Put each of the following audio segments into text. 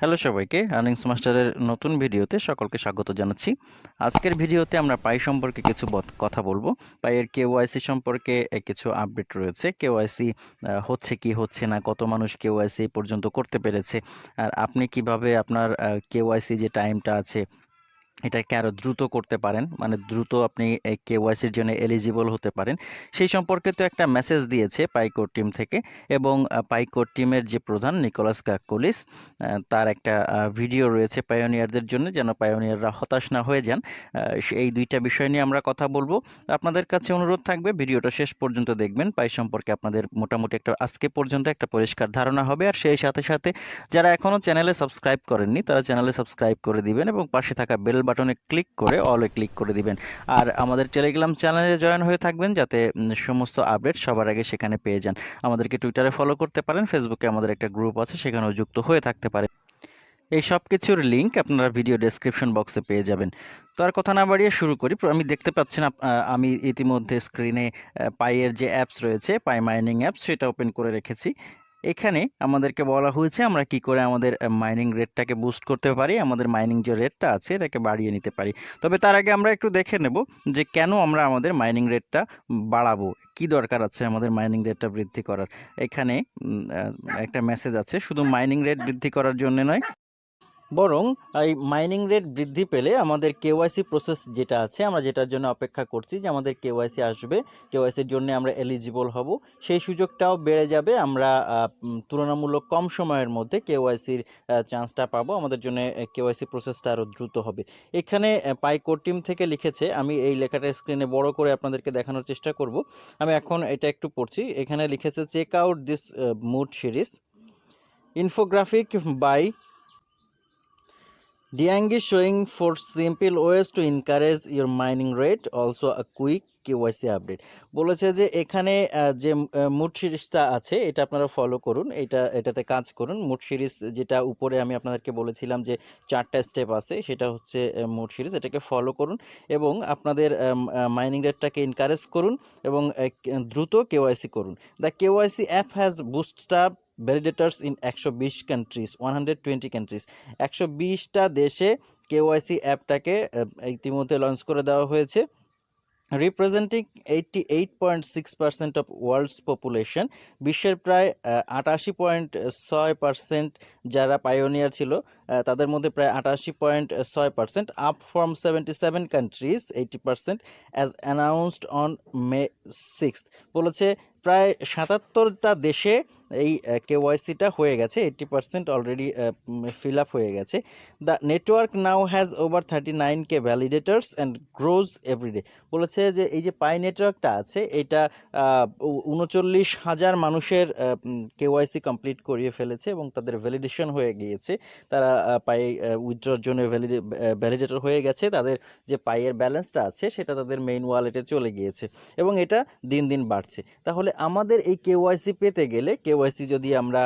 Hello সবাইকে earnings মাস্টারের নতুন ভিডিওতে সকলকে স্বাগত জানাচ্ছি। আজকের ভিডিওতে আমরা পাই সম্পর্কে কিছু কথা বলব। পাইয়ের কেওয়াইসি সম্পর্কে কিছু আপডেট রয়েছে। কেওয়াইসি হচ্ছে কি, হচ্ছে না, কত মানুষ কেওয়াইসি পর্যন্ত করতে পেরেছে, আর আপনি কীভাবে আপনার কেওয়াইসি যে টাইমটা আছে এটাকে আরও দ্রুত করতে পারেন। মানে দ্রুত আপনি কেওয়াইসির জন্য এলিজিবল হতে পারেন। সেই সম্পর্কে তো একটা মেসেজ দিয়েছে পাইকোর টিম থেকে এবং পাইকোর টিমের যে প্রধান নিকোলাস কাকুলিস তার একটা ভিডিও রয়েছে পায়োনিয়ারদের জন্য যেন পায়োনিয়াররা হতাশ না হয়ে যান। এই দুইটা বিষয় নিয়ে আমরা কথা বলব। আপনাদের কাছে অনুরোধ থাকবে ভিডিওটা শেষ পর্যন্ত দেখবেন। পাই সম্পর্কে আপনাদের মোটামুটি একটা, আজকে পর্যন্ত একটা পরিষ্কার ধারণা হবে। আর সেই সাথে সাথে যারা এখনও চ্যানেলে সাবস্ক্রাইব করেননি, তারা চ্যানেলে সাবস্ক্রাইব করে দিবেন এবং পাশে থাকা বেল বাটনে ক্লিক করে অলে ক্লিক করে দিবেন। আর আমাদের টেলিগ্রাম চ্যানেলে জয়েন হয়ে থাকবেন যাতে সমস্ত আপডেট সবার আগে সেখানে পেয়ে যান। আমাদেরকে টুইটারে ফলো করতে পারেন ফেসবুকে আমাদের একটা গ্রুপ আছে, সেখানেও যুক্ত হয়ে থাকতে পারে। এই সব কিছুর লিঙ্ক আপনারা ভিডিও ডেসক্রিপশন বক্সে পেয়ে যাবেন। তো আর কথা না বাড়িয়ে শুরু করি। আমি দেখতে পাচ্ছেন আমি ইতিমধ্যে স্ক্রিনে পাইয়ের যে অ্যাপস রয়েছে পাই মাইনিং অ্যাপস সেটা ওপেন করে রেখেছি। এখানে আমাদেরকে বলা হয়েছে আমরা কি করে আমাদের মাইনিং রেটটাকে বুস্ট করতে পারি, আমাদের মাইনিং যে রেটটা আছে এটাকে বাড়িয়ে নিতে পারি। তবে তার আগে আমরা একটু দেখে নেব যে কেন আমরা আমাদের মাইনিং রেটটা বাড়াবো, কি দরকার আছে আমাদের মাইনিং রেটটা বৃদ্ধি করার। এখানে একটা মেসেজ আছে, শুধু মাইনিং রেট বৃদ্ধি করার জন্য নয় বরং এই মাইনিং রেট বৃদ্ধি পেলে আমাদের কেওয়াইসি প্রসেস যেটা আছে, আমরা যেটার জন্য অপেক্ষা করছি যে আমাদের কেওয়াইসি আসবে কেওয়াইসির জন্য আমরা এলিজিবল হব। সেই সুযোগটাও বেড়ে যাবে, আমরা তুলনামূলক কম সময়ের মধ্যে কেওয়াইসির চান্সটা পাবো, আমাদের জন্য কেওয়াইসি প্রসেসটা আরও দ্রুত হবে। এখানে পাইকোর টিম থেকে লিখেছে, আমি এই লেখাটা স্ক্রিনে বড় করে আপনাদেরকে দেখানোর চেষ্টা করব। আমি এখন এটা একটু পড়ছি, এখানে লিখেছে check out this mood series infographic by Diang is showing for simple ways to encourage your mining rate, also a quick KYC update. বলেছে যে এখানে যে মুড সিরিজটা আছে, এটা আপনারা ফলো করুন। এটা, এটাতে কাজ করুন। মুড সিরিজ যেটা উপরে আমি আপনাদেরকে বলেছিলাম যে চারটা স্টেপ আছে, সেটা হচ্ছে মুড সিরিজ। এটাকে ফলো করুন এবং আপনাদের মাইনিং রেটটাকে এনকারেজ করুন এবং দ্রুত কেওয়াইসি করুন। The KYC app has boost up validators in একশো বিশ countries one hundred twenty countries একশো বিশটা দেশে কেওয়াইসি অ্যাপটাকে ইতিমধ্যে লঞ্চ করে দেওয়া হয়েছে। Representing eighty eight point six percent of world's population বিশ্বের প্রায় আটাশি পয়েন্ট ছয় পার্সেন্ট যারা পায়োনিয়ার ছিল তাদের মধ্যে প্রায় আটাশি পয়েন্ট ছয় percent up from seventy seven countries eighty percent as announced on May six বলেছে প্রায় সাতাত্তরটা দেশে এই কেওয়াইসিটা হয়ে গেছে eighty percent already fill up হয়ে গেছে। The network now has over thirty nine K validators and grows everyday বলেছে যে এই যে পাই নেটওয়ার্কটা আছে, এটা উনচল্লিশ হাজার মানুষের কেওয়াইসি কমপ্লিট করিয়ে ফেলেছে এবং তাদের ভ্যালিডেশন হয়ে গিয়েছে। তারা পাই উইথড্রর জন্য ভ্যালিডেটর হয়ে গেছে। তাদের যে পাইয়ের ব্যালেন্সটা আছে, সেটা তাদের মেইন ওয়ালেটে চলে গিয়েছে এবং এটা দিন দিন বাড়ছে। তাহলে আমাদের এই কেওয়াইসি পেতে গেলে কেওয়াইসি যদি আমরা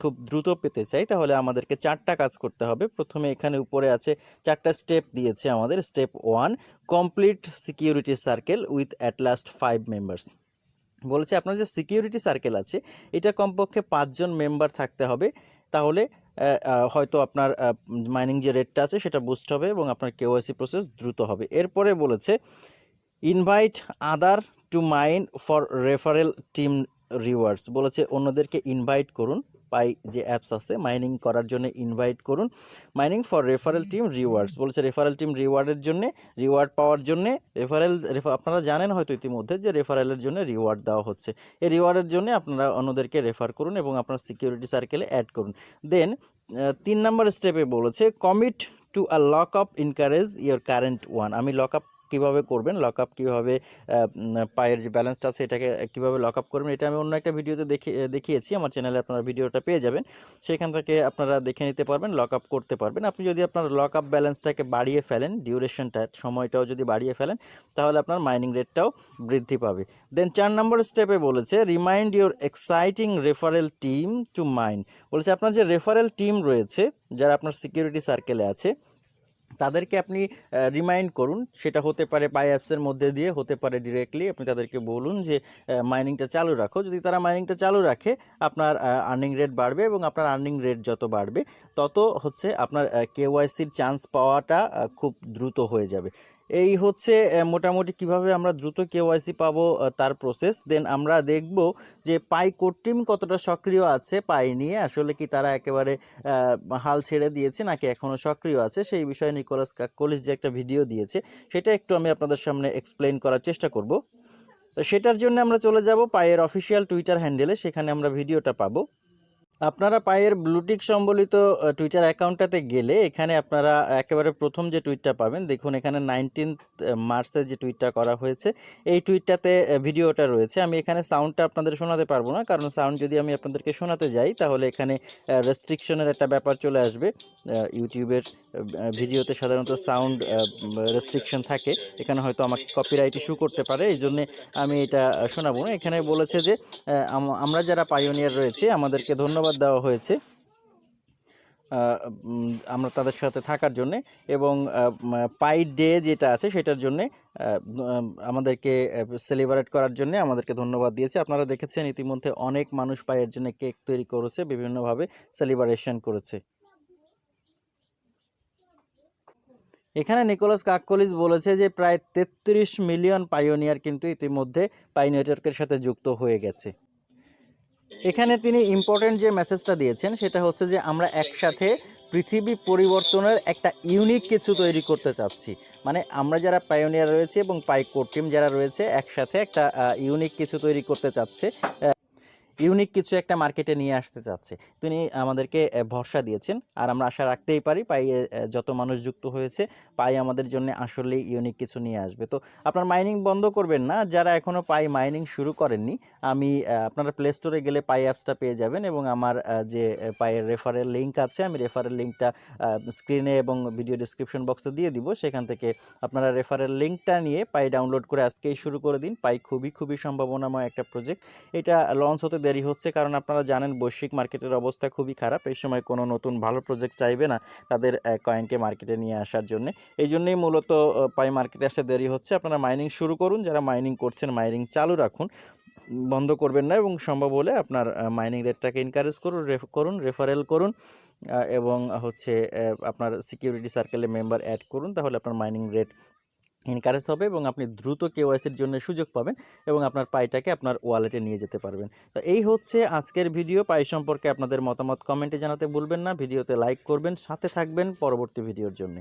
খুব দ্রুত পেতে চাই, তাহলে আমাদেরকে চারটা কাজ করতে হবে। প্রথমে এখানে উপরে আছে চারটা স্টেপ দিয়েছে আমাদের। Step one, complete security circle with at last five members. বলেছে আপনার যে সিকিউরিটি সার্কেল আছে, এটা কমপক্ষে পাঁচজন মেম্বার থাকতে হবে। তাহলে হয়তো আপনার মাইনিং যে রেটটা আছে, সেটা বুস্ট হবে এবং আপনার কেওয়াইসি প্রসেস দ্রুত হবে। এরপরে বলেছে, invite other to mine for referral team rewards বলেছে অন্যদেরকে ইনভাইট করুন। পাই যে অ্যাপস আছে, মাইনিং করার জন্য ইনভাইট করুন। Mining for referral team rewards বলেছে রেফারেল টিম রিওয়ার্ডের জন্য, রিওয়ার্ড পাওয়ার জন্য রেফারেল আপনারা জানেন হয়তো ইতিমধ্যে যে রেফারেলের জন্য রিওয়ার্ড দেওয়া হচ্ছে। এই রিওয়ার্ডের জন্য আপনারা অন্যদেরকে রেফার করুন এবং আপনার সিকিউরিটি সার্কেলে অ্যাড করুন। দেন তিন নম্বর স্টেপে বলেছে, commit to a lock up encourage your current one. আমি লক আপ কীভাবে করবেন লক আপ কীভাবে পায়ের যে ব্যালেন্সটা আছে এটাকে কীভাবে লক আপ করবেন, এটা আমি অন্য একটা ভিডিওতে দেখে, দেখিয়েছি। আমার চ্যানেলে আপনারা ভিডিওটা পেয়ে যাবেন। সেখান থেকে আপনারা দেখে নিতে পারবেন লক আপ করতে পারবেন। আপনি যদি আপনার লক আপ ব্যালেন্সটাকে বাড়িয়ে ফেলেন ডিউরেশনটা সময়টাও যদি বাড়িয়ে ফেলেন, তাহলে আপনার মাইনিং রেটটাও বৃদ্ধি পাবে। দেন চার নম্বর স্টেপে বলেছে remind your exciting referral team to mine বলেছে, আপনার যে রেফারেল টিম রয়েছে, যারা আপনার সিকিউরিটি সার্কেলে আছে তাদেরকে আপনি রিমাইন্ড করুন। সেটা হতে পারে পাই অ্যাপসের মধ্যে দিয়ে, হতে পারে ডিরেক্টলি আপনি তাদেরকে বলুন যে মাইনিংটা চালু রাখো। যদি তারা মাইনিংটা চালু রাখে, আপনার আর্নিং রেট বাড়বে এবং আপনার আর্নিং রেট যত বাড়বে, তত হচ্ছে আপনার কেওয়াইসির চান্স পাওয়াটা খুব দ্রুত হয়ে যাবে। এই হচ্ছে মোটামুটি কীভাবে আমরা দ্রুত কেওয়াইসি পাবো তার প্রসেস দেন আমরা দেখব যে পাই কোর টিম কতটা সক্রিয় আছে, পাই নিয়ে। আসলে কি তারা একেবারে হাল ছেড়ে দিয়েছে নাকি এখনও সক্রিয় আছে, সেই বিষয়ে নিকোলাস কাকলিস যে একটা ভিডিও দিয়েছে, সেটা একটু আমি আপনাদের সামনে এক্সপ্লেন করার চেষ্টা করব। তো সেটার জন্য আমরা চলে যাব পায়ের অফিসিয়াল টুইটার হ্যান্ডেলে সেখানে আমরা ভিডিওটা পাবো। আপনারা পায়ের ব্লুটিক সম্বলিত টুইটার অ্যাকাউন্টটাতে গেলে এখানে আপনারা একেবারে প্রথম যে টুইটটা পাবেন, দেখুন এখানে নাইনটিন্থ মার্চে যে টুইটটা করা হয়েছে, এই টুইটটাতে ভিডিওটা রয়েছে। আমি এখানে সাউন্ডটা আপনাদের শোনাতে পারব না, কারণ সাউন্ড যদি আমি আপনাদেরকে শোনাতে যাই, তাহলে এখানে রেস্ট্রিকশনের একটা ব্যাপার চলে আসবে ইউটিউবের ভিডিওতে সাধারণত সাউন্ড রেস্ট্রিকশন থাকে। এখানে হয়তো আমাকে কপিরাইট ইস্যু করতে পারে, এই জন্যে আমি এটা শোনাবো না। এখানে বলেছে যে আম- আমরা যারা পাইওনিয়ার রয়েছে, আমাদেরকে ধন্যবাদ দেওয়া হয়েছে আমরা তাদের সাথে থাকার জন্যে এবং পাই ডে যেটা আছে, সেটার জন্যে আমাদেরকে সেলিব্রেট করার জন্য আমাদেরকে ধন্যবাদ দিয়েছে। আপনারা দেখেছেন ইতিমধ্যে অনেক মানুষ পায়ের জন্য কেক তৈরি করেছে, বিভিন্নভাবে সেলিব্রেশন করেছে। এখানে নিকোলাস কাককলিস বলেছে যে প্রায় তেত্রিশ মিলিয়ন পাইওনিয়ার কিন্তু ইতিমধ্যে পাই নেটওয়ার্কের সাথে যুক্ত হয়ে গেছে। এখানে তিনি ইম্পর্টেন্ট যে মেসেজটা দিয়েছেন, সেটা হচ্ছে যে আমরা একসাথে পৃথিবী পরিবর্তনের একটা ইউনিক কিছু তৈরি করতে চাচ্ছি। মানে আমরা যারা পাইওনিয়ার রয়েছে এবং পাই কোর টিম যারা রয়েছে, একসাথে একটা ইউনিক কিছু তৈরি করতে চাচ্ছে ইউনিক কিছু একটা মার্কেটে নিয়ে আসতে চাচ্ছে। তিনি আমাদেরকে ভরসা দিয়েছেন। আর আমরা আশা রাখতেই পারি পাই যত মানুষ যুক্ত হয়েছে, পাই আমাদের জন্য আসলেই ইউনিক কিছু নিয়ে আসবে। তো আপনার মাইনিং বন্ধ করবেন না। যারা এখনও পাই মাইনিং শুরু করেননি, আমি আপনারা প্লে স্টোরে গেলে পাই অ্যাপসটা পেয়ে যাবেন এবং আমার যে পায়ের রেফারেল লিঙ্ক আছে, আমি রেফারেল লিঙ্কটা স্ক্রিনে এবং ভিডিও ডিসক্রিপশন বক্সে দিয়ে দিব। সেখান থেকে আপনারা রেফারেল লিঙ্কটা নিয়ে পাই ডাউনলোড করে আজকেই শুরু করে দিন। পাই খুবই খুবই সম্ভাবনাময় একটা প্রজেক্ট এটা লঞ্চ হতে দেরি হচ্ছে, কারণ আপনারা জানেন বৈশ্বিক মার্কেটের অবস্থা খুবই খারাপ। এই সময় কোনো নতুন ভালো প্রজেক্ট চাইবে না তাদের কয়েনকে মার্কেটে নিয়ে আসার জন্য। এই জন্যই মূলত পাই মার্কেটে আসতে দেরি হচ্ছে। আপনারা মাইনিং শুরু করুন। যারা মাইনিং করছেন মাইনিং চালু রাখুন। বন্ধ করবেন না এবং সম্ভব হলে আপনার মাইনিং রেটটাকে এনকারেজ করুন রেফ করুন রেফারেল করুন এবং হচ্ছে আপনার সিকিউরিটি সার্কেলে মেম্বার অ্যাড করুন। তাহলে আপনার মাইনিং রেট এনকারেজ হবে এবং আপনি দ্রুত কেওয়াইসির জন্য সুযোগ পাবেন এবং আপনার পাইটাকে আপনার ওয়ালেটে নিয়ে যেতে পারবেন। তো এই হচ্ছে আজকের ভিডিও। পাই সম্পর্কে আপনাদের মতামত কমেন্টে জানাতে ভুলবেন না। ভিডিওতে লাইক করবেন, সাথে থাকবেন পরবর্তী ভিডিওর জন্য।